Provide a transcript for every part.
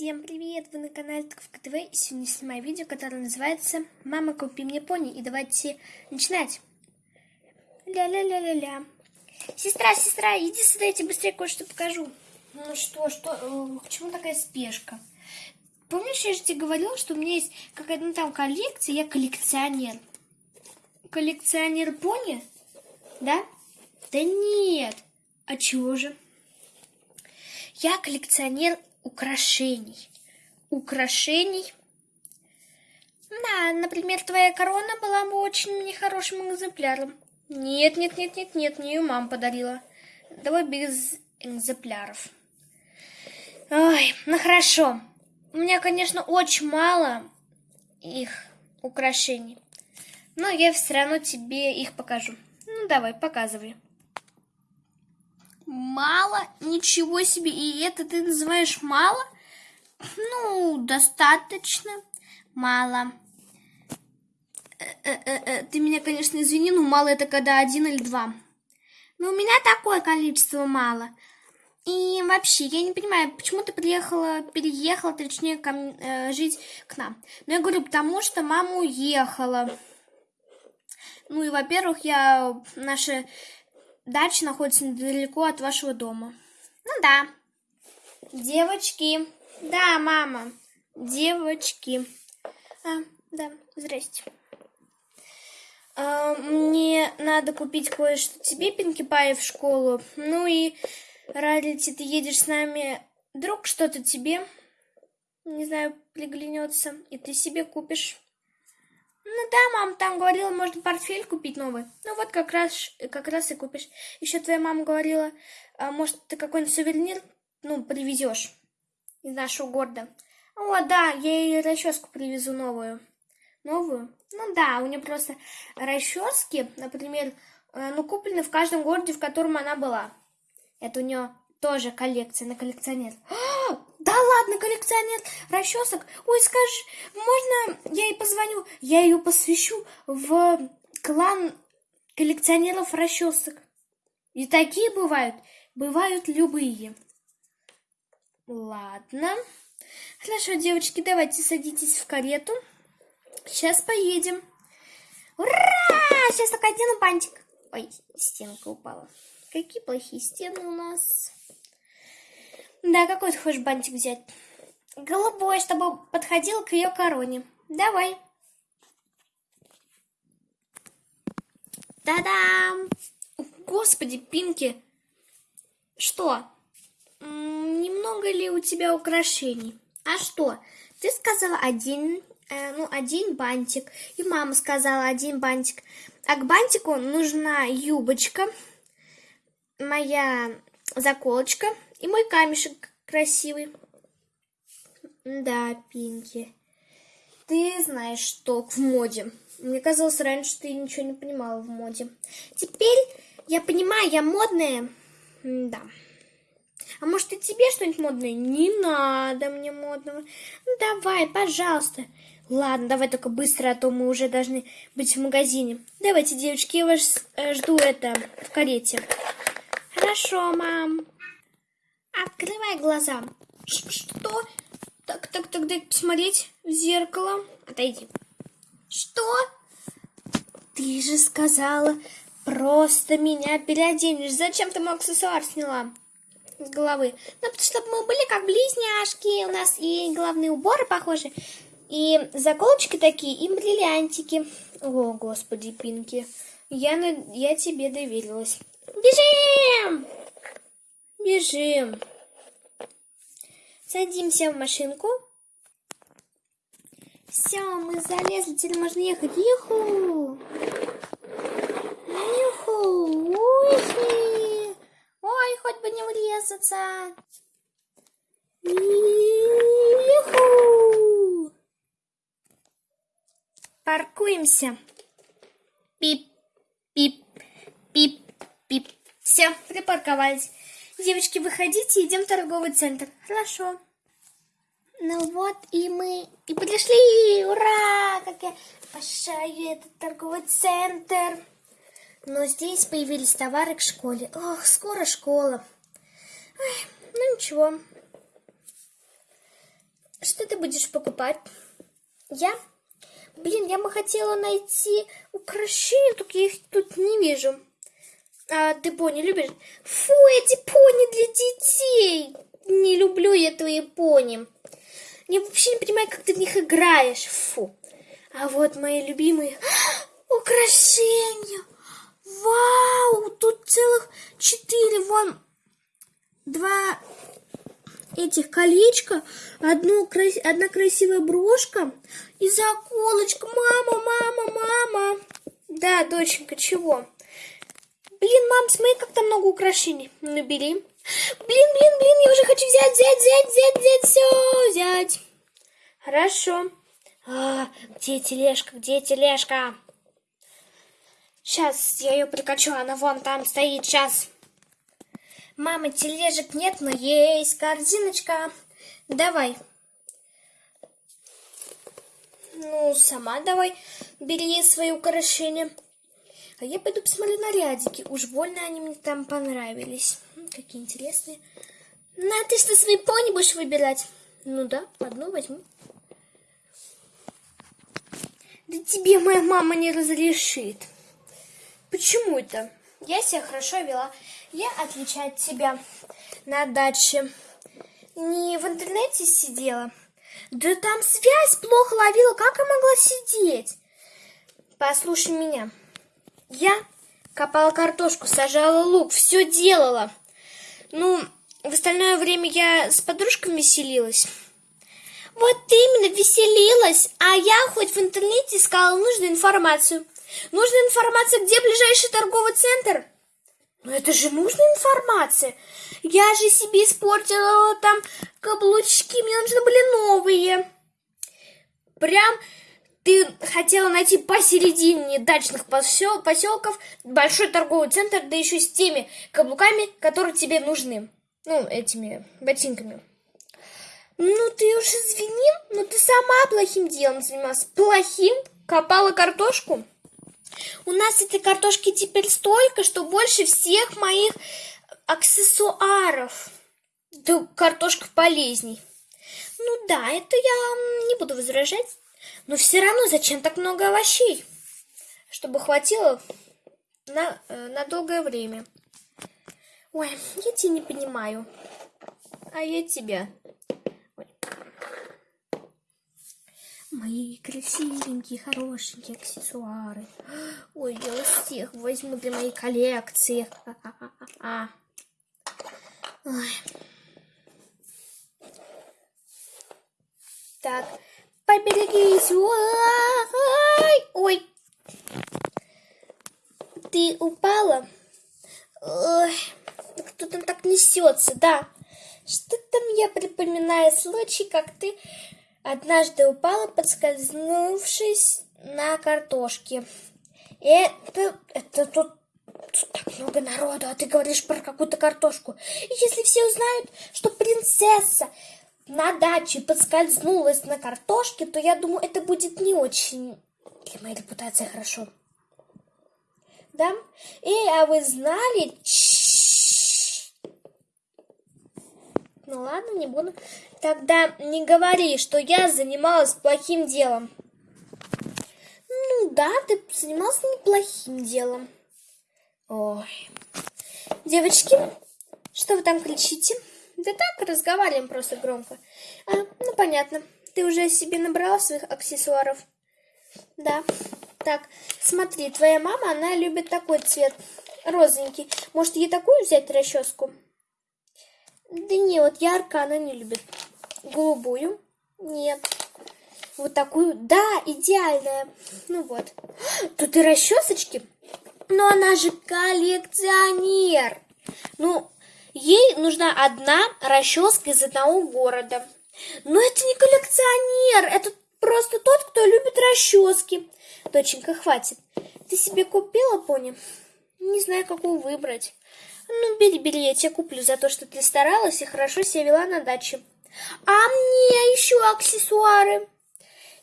Всем привет! Вы на канале Тыковка ТВ и сегодня снимаю видео, которое называется «Мама, купи мне пони» и давайте начинать. Ля-ля-ля-ля-ля. Сестра, сестра, иди сюда, я тебе быстрее кое-что покажу. Ну что, что, э, почему такая спешка? Помнишь, я же тебе говорила, что у меня есть какая-то ну, там коллекция, я коллекционер. Коллекционер пони? Да? Да нет. А чего же? Я коллекционер украшений. Украшений. Да, например, твоя корона была бы очень нехорошим экземпляром. Нет, нет, нет, нет, нет, мне ее мама подарила. Давай без экземпляров. Ой, ну хорошо. У меня, конечно, очень мало их украшений. Но я все равно тебе их покажу. Ну, давай, показывай. Мало? Ничего себе. И это ты называешь мало? Ну, достаточно. Мало. Э -э -э ты меня, конечно, извини, но мало это когда один или два. Но у меня такое количество мало. И вообще, я не понимаю, почему ты приехала, переехала, точнее, ко, э, жить к нам. Но я говорю, потому что мама уехала. Ну и, во-первых, я наши Дача находится недалеко от вашего дома. Ну да. Девочки. Да, мама. Девочки. А, да, здрасте. А, мне надо купить кое-что тебе, Пинки Пай, в школу. Ну и Рарлити, ты едешь с нами. Вдруг что-то тебе, не знаю, приглянется, и ты себе купишь. Ну да, мам, там говорила, можно портфель купить новый. Ну вот как раз, как раз и купишь. Еще твоя мама говорила, а, может, ты какой-нибудь сувенир, ну, привезешь из нашего города. О, да, я ей расческу привезу новую. Новую? Ну да, у нее просто расчески, например, э, ну, куплены в каждом городе, в котором она была. Это у нее тоже коллекция на коллекционер. Да ладно, коллекционер расчесок. Ой, скажи, можно я ей позвоню? Я ее посвящу в клан коллекционеров расчесок. И такие бывают. Бывают любые. Ладно. Хорошо, девочки, давайте садитесь в карету. Сейчас поедем. Ура! Сейчас только одену бантик. Ой, стенка упала. Какие плохие стены у нас. Да, какой ты хочешь бантик взять? Голубой, чтобы подходил к ее короне. Давай. Та-дам! Господи, Пинки! Что? Немного ли у тебя украшений? А что? Ты сказала один, э, ну, один бантик. И мама сказала один бантик. А к бантику нужна юбочка, моя заколочка и мой камешек красивый. Да, Пинки, ты знаешь толк в моде. Мне казалось раньше, ты ничего не понимала в моде. Теперь я понимаю, я модная. Да. А может и тебе что-нибудь модное? Не надо мне модного. Ну давай, пожалуйста. Ладно, давай только быстро, а то мы уже должны быть в магазине. Давайте, девочки, я вас э, жду это в карете. Хорошо, мам. Открывай глаза. Что? Так, так, так, дай посмотреть в зеркало. Отойди. Что? Ты же сказала, просто меня переоденешь. Зачем ты мой аксессуар сняла с головы? Ну, чтобы мы были как близняшки. У нас и головные уборы похожи, и заколочки такие, и бриллиантики. О, господи, Пинки, я, на... я тебе доверилась. Бежим! Бежим. Садимся в машинку. Все, мы залезли, теперь можно ехать. Юху! Юху! Уйхи! Ой, хоть бы не врезаться. Юху! Паркуемся. Пип, пип, пип. Все, припарковались. Девочки, выходите, идем в торговый центр. Хорошо. Ну вот и мы и пришли. Ура! Как я обожаю этот торговый центр. Но здесь появились товары к школе. Ох, скоро школа. Ой, ну ничего. Что ты будешь покупать? Я? Блин, я бы хотела найти украшения, только я их тут не вижу. А ты пони любишь? Фу, эти пони для детей! Не люблю я твои пони. Я вообще не понимаю, как ты в них играешь. Фу. А вот мои любимые украшения. Вау, тут целых четыре. Вон два этих колечка, одну, одна красивая брошка и заколочка. Мама, мама, мама. Да, доченька, чего? Блин, мам, смотри, как там много украшений. Ну, бери. Блин, блин, блин, я уже хочу взять, взять, взять, взять, взять, все взять. Хорошо. А, где тележка, где тележка? Сейчас я ее прикачу, она вон там стоит, сейчас. Мама, тележек нет, но есть корзиночка. Давай. Ну, сама давай, бери свои украшения. А я пойду посмотрю нарядики. Уж больно они мне там понравились. Какие интересные. На, ты что, свои пони будешь выбирать? Ну да, одну возьму. Да тебе моя мама не разрешит. Почему это? Я себя хорошо вела. Я отличаю от тебя на даче. Не в интернете сидела. Да там связь плохо ловила. Как я могла сидеть? Послушай меня. Я копала картошку, сажала лук, все делала. Ну, в остальное время я с подружками веселилась. Вот именно, веселилась, а я хоть в интернете искала нужную информацию. Нужная информация, где ближайший торговый центр? Ну это же нужная информация. Я же себе испортила там каблучки, мне нужны были новые. Прям ты хотела найти посередине дачных посел поселков большой торговый центр, да еще с теми каблуками, которые тебе нужны. Ну, этими ботинками. Ну, ты уж извини, но ты сама плохим делом занималась. Плохим? Копала картошку? У нас этой картошки теперь столько, что больше всех моих аксессуаров. Да картошка полезней. Ну да, это я не буду возражать. Но все равно зачем так много овощей? Чтобы хватило на, э, на долгое время. Ой, я тебя не понимаю. А я тебя. Ой. Мои красивенькие, хорошенькие аксессуары. Ой, я всех возьму для моей коллекции. А -а. Так, поберегись. Ой, ой. Ты упала? Ой, кто там так несется, да? Что там я припоминаю случай, как ты однажды упала, подскользнувшись на картошке. Это, это тут, тут так много народу, а ты говоришь про какую-то картошку. И если все узнают, что принцесса на даче подскользнулась на картошке, то я думаю, это будет не очень для моей репутации хорошо. Да? Эй, а вы знали? Ну ладно, не буду. Тогда не говори, что я занималась плохим делом. Ну да, ты занимался неплохим делом. Ой. Девочки, что вы там кричите? Да так, разговариваем просто громко. А, ну понятно. Ты уже себе набрала своих аксессуаров? Да. Так, смотри, твоя мама, она любит такой цвет, розовенький. Может, ей такую взять расческу? Да не, вот ярко она не любит. Голубую? Нет. Вот такую? Да, идеальная. Ну вот. Тут и расчесочки. Но она же коллекционер. Ну, Ей нужна одна расческа из одного города. Но это не коллекционер, это просто тот, кто любит расчески. Доченька, хватит. Ты себе купила пони? Не знаю, какую выбрать. Ну, бери, бери, я тебе куплю за то, что ты старалась и хорошо себя вела на даче. А мне еще аксессуары.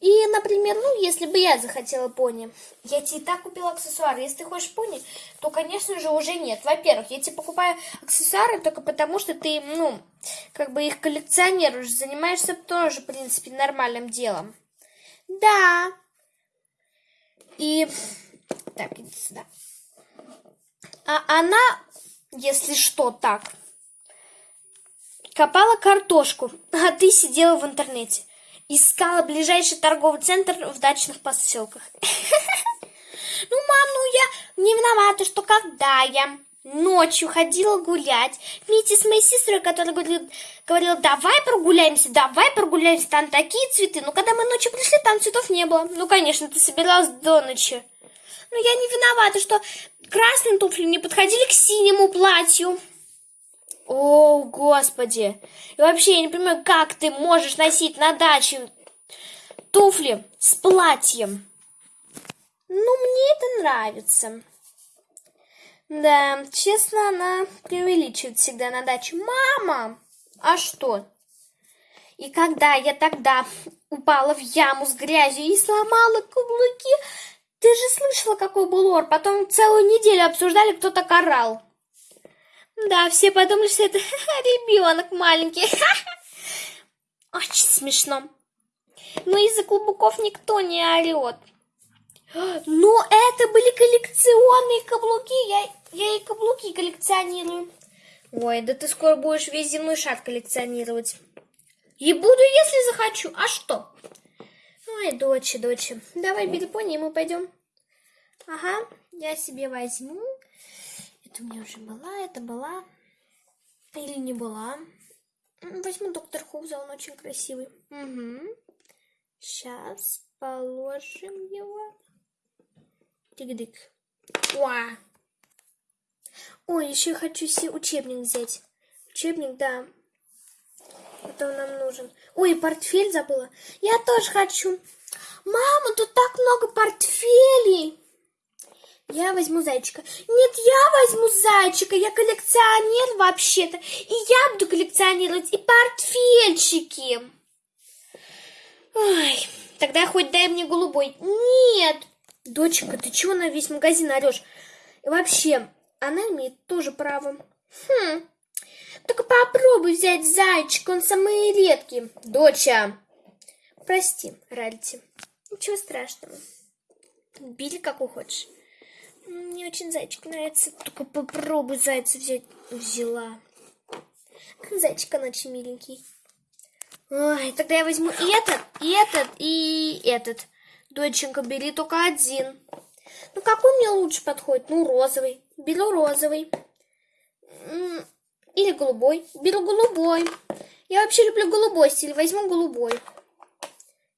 И, например, ну, если бы я захотела пони, я тебе и так купила аксессуары. Если ты хочешь пони, то, конечно же, уже нет. Во-первых, я тебе покупаю аксессуары только потому, что ты, ну, как бы их коллекционируешь, занимаешься тоже, в принципе, нормальным делом. Да. И... Так, иди сюда. А она, если что, так, копала картошку, а ты сидела в интернете. Искала ближайший торговый центр в дачных поселках. Ну, мам, ну я не виновата, что когда я ночью ходила гулять вместе с моей сестрой, которая говорила, говорила, давай прогуляемся, давай прогуляемся, там такие цветы. Но когда мы ночью пришли, там цветов не было. Ну, конечно, ты собиралась до ночи. Но я не виновата, что красные туфли не подходили к синему платью. О, господи. И вообще, я не понимаю, как ты можешь носить на даче туфли с платьем. Ну, мне это нравится. Да, честно, она преувеличивает всегда на даче. Мама! А что? И когда я тогда упала в яму с грязью и сломала каблуки, ты же слышала, какой был ор. Потом целую неделю обсуждали, кто так орал. Да, все подумали, что это ребенок маленький. Очень смешно. Но из-за клубуков никто не орет. Но это были коллекционные каблуки. Я, я и каблуки коллекционирую. Ой, да ты скоро будешь весь земной шар коллекционировать. И буду, если захочу. А что? Ой, доча, доча. Давай бери пони, и мы пойдем. Ага, я себе возьму. Это у меня уже была, это была. Или не была. Возьму доктор Хоуза, он очень красивый. Угу. Сейчас положим его. Тик-дик. Уа. Ой, еще хочу себе учебник взять. Учебник, да. Это он нам нужен. Ой, портфель забыла. Я тоже хочу. Мама, тут так много портфелей. Я возьму зайчика. Нет, я возьму зайчика. Я коллекционер вообще-то. И я буду коллекционировать и портфельчики. Ой, тогда хоть дай мне голубой. Нет. Доченька, ты чего на весь магазин орешь? Вообще, она имеет тоже право. Хм, только попробуй взять зайчика, он самый редкий. Доча, прости, Ральти. Ничего страшного. Бери, как хочешь. Мне очень зайчик нравится. Только попробуй зайца взять. Взяла. Зайчик, он очень миленький. Ой, тогда я возьму и этот, и этот, и этот. Доченька, бери только один. Ну, какой мне лучше подходит? Ну, розовый. Беру розовый. Или голубой. Беру голубой. Я вообще люблю голубой стиль. Возьму голубой.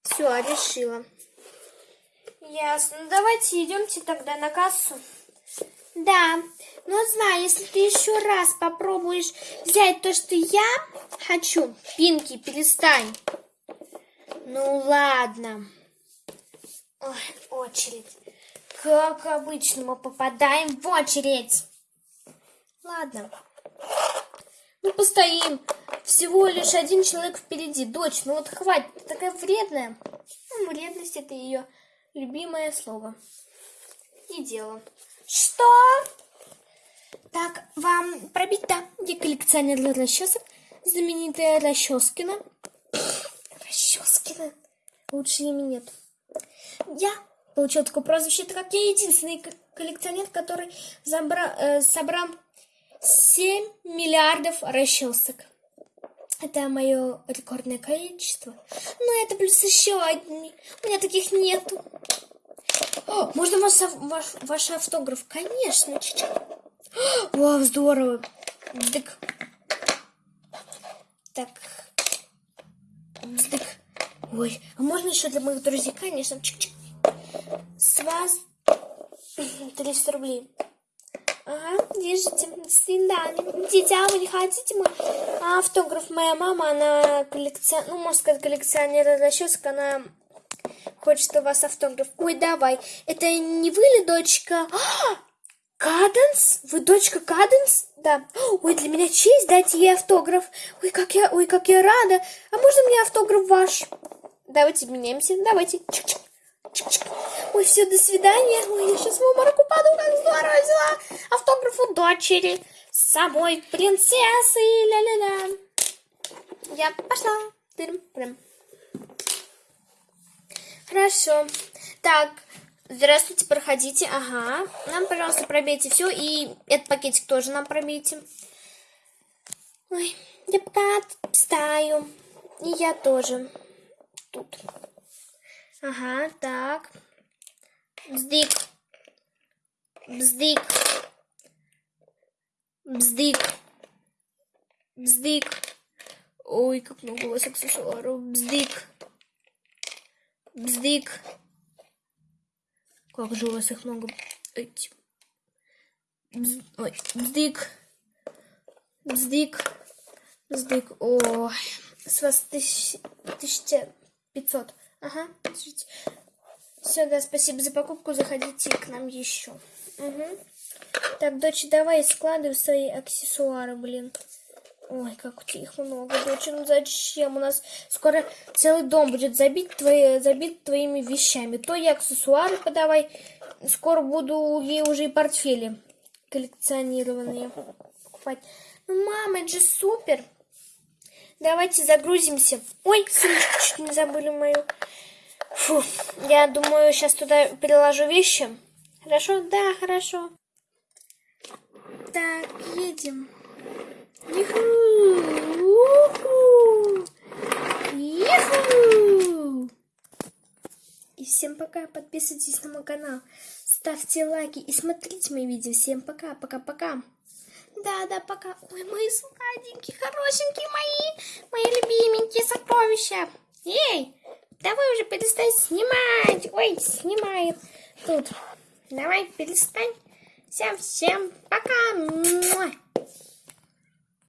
Все, решила. Ясно. Ну, давайте идемте тогда на кассу. Да, но знаю, если ты еще раз попробуешь взять то, что я хочу, Пинки, перестань. Ну ладно. Ой, очередь. Как обычно мы попадаем в очередь. Ладно. Ну, постоим. Всего лишь один человек впереди. Дочь, ну вот хватит. Ты такая вредная. Ну, вредность это ее любимое слово. И дело. Что? Так, вам пробить, да? Я коллекционер расчесок. Знаменитая Расческина. Расческина. Лучше имя нет. Я получил такое прозвище, это как я единственный коллекционер, который забра, э, собрал 7 миллиардов расчесок. Это мое рекордное количество. Но это плюс еще одни. У меня таких нету. О, можно ваш, ваш, ваш автограф? Конечно, чуть-чуть. Вау, здорово. Дык. Так. Дык. Ой, а можно еще для моих друзей? Конечно. Чик-чик. С вас 300 рублей. Ага, держите. До свидания. Дитя, вы не хотите мой автограф? Моя мама, она коллекционер, ну, можно сказать, коллекционер расчесок, она хочет у вас автограф. Ой, давай. Это не вы ли, дочка? А, Каденс? Вы дочка Каденс? Да. Ой, для меня честь дать ей автограф. Ой, как я, ой, как я рада. А можно мне автограф ваш? Давайте меняемся. Давайте. Чик-чик. Ой, все, до свидания. Ой, я сейчас в обморок упаду. Как здорово взяла автограф у дочери. С собой принцессы. Ля-ля-ля. Я пошла. Тырым-пырым. Хорошо. Так, здравствуйте, проходите. Ага. Нам, пожалуйста, пробейте все. И этот пакетик тоже нам пробейте. Ой, я пока стаю. И я тоже. Тут. Ага, так. Бздик. Бздик. Бздик. Бздик. Ой, как много у вас аксессуаров. Бздик. Бздик. Как же у вас их много. Бз... Ой, бздик. Бздик. Бздик. Ой, с вас тысяч... 1500. Ага, подождите. Все, да, спасибо за покупку. Заходите к нам еще. Угу. Так, дочь, давай складывай свои аксессуары, блин. Ой, как у тебя их много, дочь. Ну зачем? У нас скоро целый дом будет забит, твои, забит твоими вещами. То и аксессуары подавай. Скоро буду ей уже и портфели коллекционированные покупать. Ну, мама, это же супер. Давайте загрузимся. Ой, сумочку чуть не забыли мою. Фу, я думаю, сейчас туда переложу вещи. Хорошо? Да, хорошо. Так, едем. И всем пока. Подписывайтесь на мой канал. Ставьте лайки и смотрите мои видео. Всем пока, пока-пока. Да, да, пока. Ой, мои сладенькие, хорошенькие мои, мои любименькие сокровища. Эй, давай уже перестань снимать. Ой, снимает тут. Давай, перестань. Всем, всем пока.